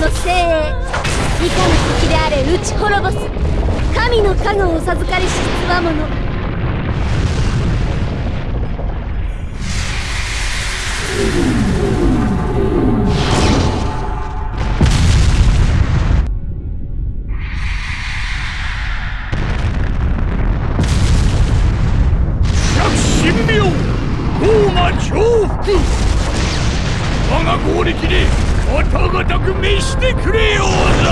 の精鋭いかの敵であれ打ち滅ぼす。神の加護を授かりしつわものく召してくれようぞ。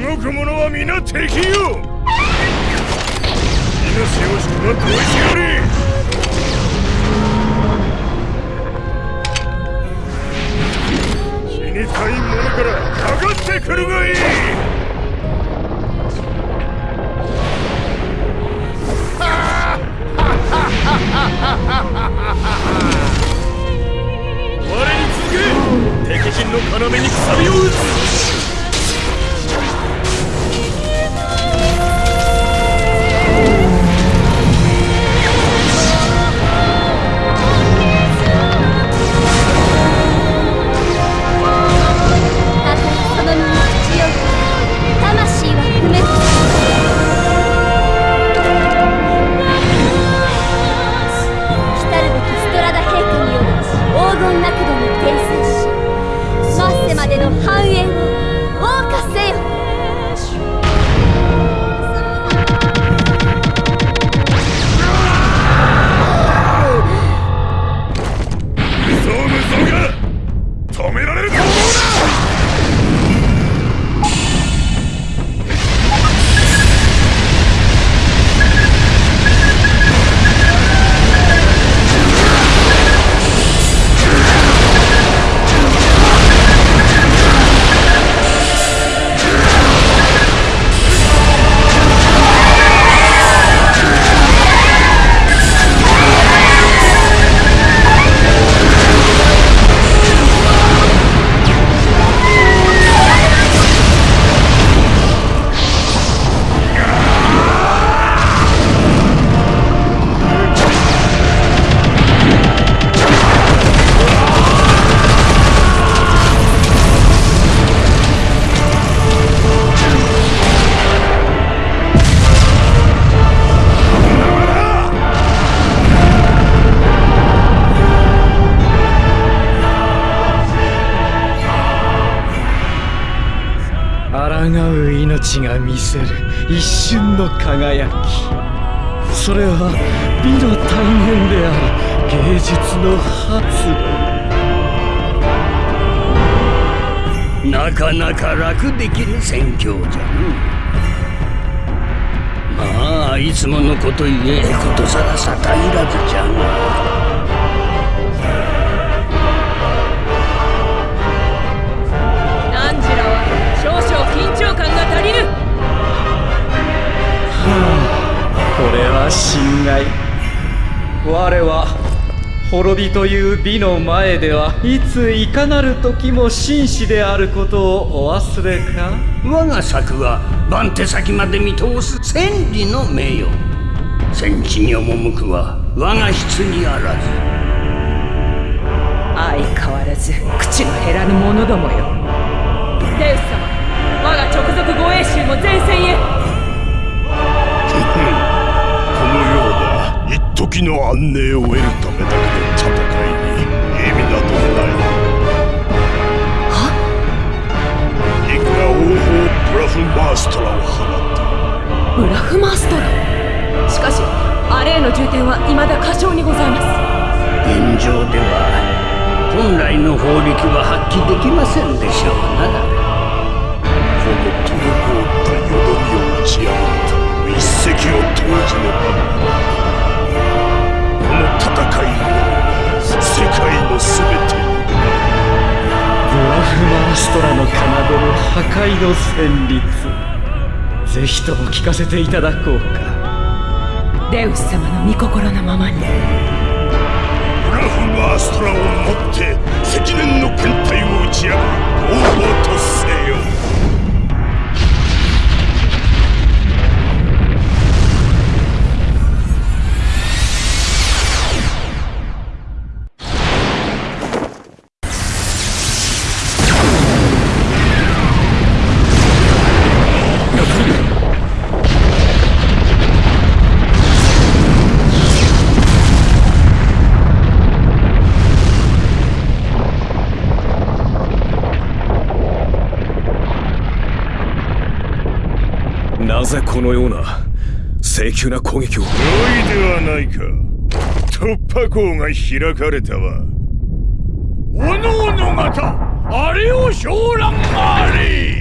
動く者は皆敵よ。命をしとはどうしやれ。死にたいものからかかってくるがいい。までの繁栄をが見せる一瞬の輝き。それは美の大変である芸術の発露。なかなか楽できる戦況じゃのまあいつものこと言えことさら逆いらずじゃが。侵害我は滅びという美の前ではいついかなる時も紳士であることをお忘れか？我が策は番手先まで見通す千里の名誉。戦地に赴くは我が質にあらず。相変わらず口の減らぬ者どもよ。デウス様我が直属護衛衆も前線へ時の安寧を得るためだけの戦いに意味などないはいくら王鵬ブラフマーストラを放ったブラフマーストラしかしあれへの重点は未だ過小にございます。現状では本来の法力は発揮できませんでしょう。なこの滞ったよどみを打ち破った一石を投じねば。ストラの奏でる破壊の旋律ぜひとも聞かせて。いただこうかデウス様の御心のままに。ブラフマーストラをもって積年の艦隊を打ち破る王法のような請求な攻撃を。良いではないか。突破口が開かれたわ。おのおの方あれを昇覧あり。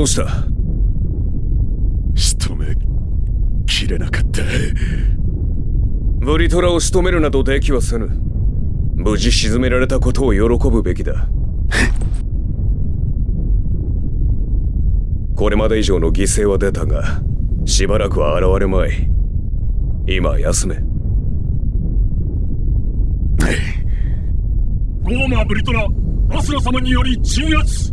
どうした？仕留めきれなかった。ブリトラを仕留めるなどできはせぬ。無事沈められたことを喜ぶべきだ。これまで以上の犠牲は出たがしばらくは現れまい。今休め。ゴーマーブリトラアスラ様により鎮圧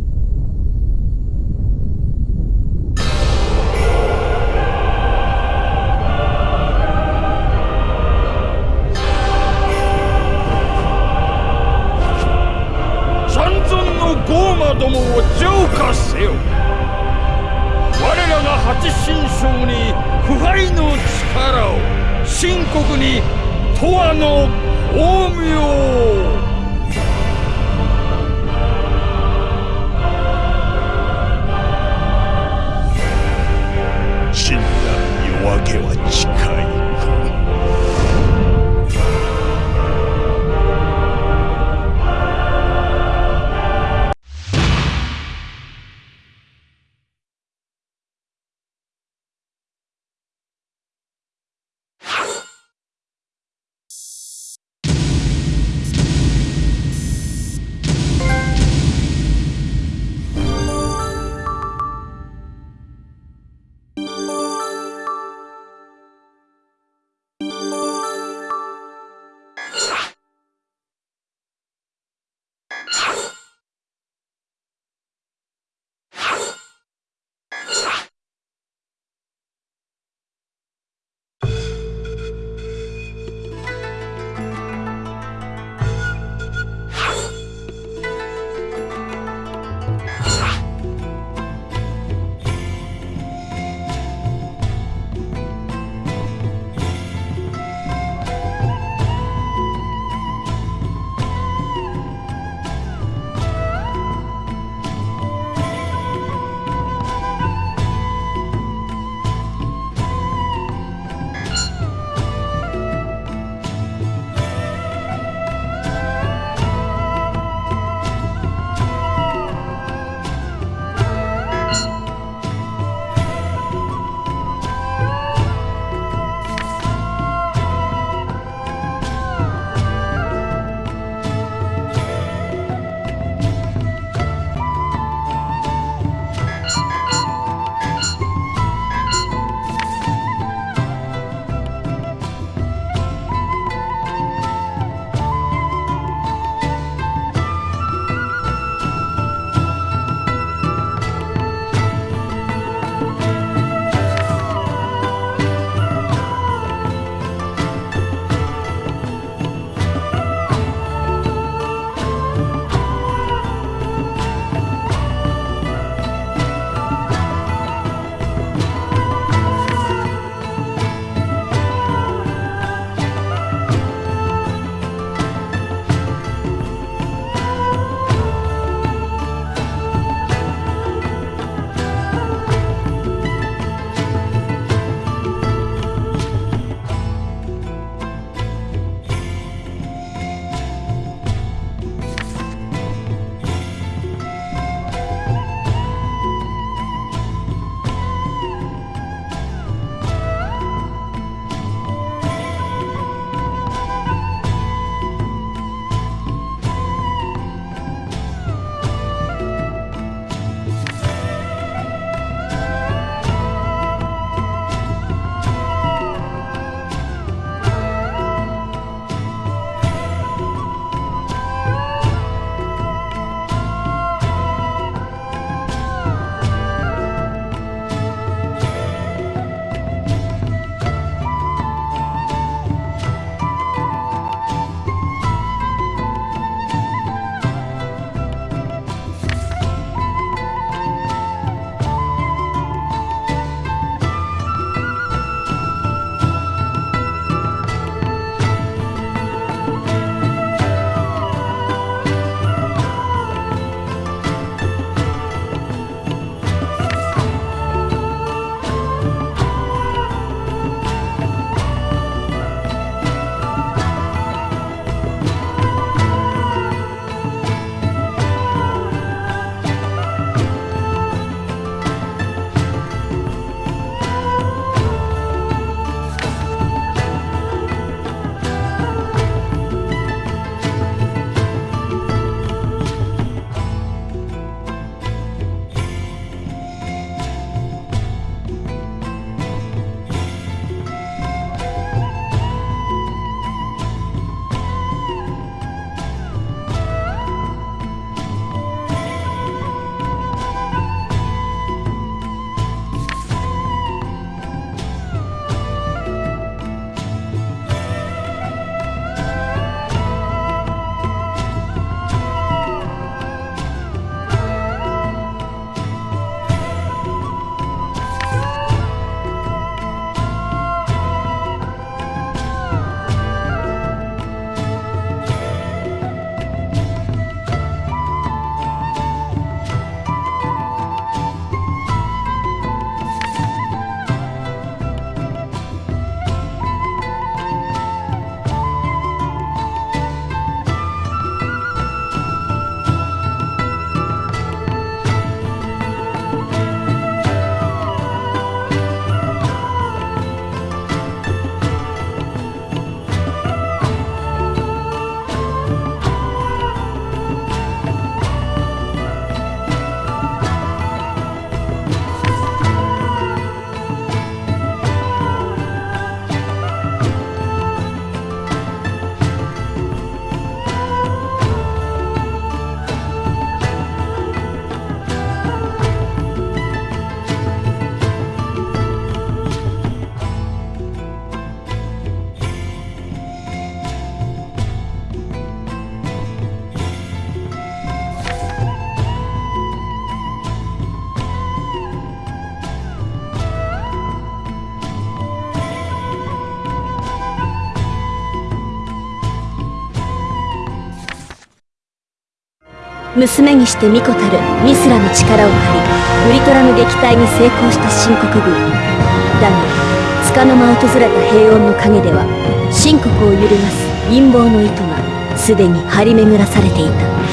どもを浄化せよ。我らが八神将に腐敗の力を深刻に永遠の光明を。娘にして巫女たるミスラの力を借りウリトラの撃退に成功した秦国軍。だが束の間訪れた平穏の陰では秦国を揺るがす陰謀の糸がすでに張り巡らされていた。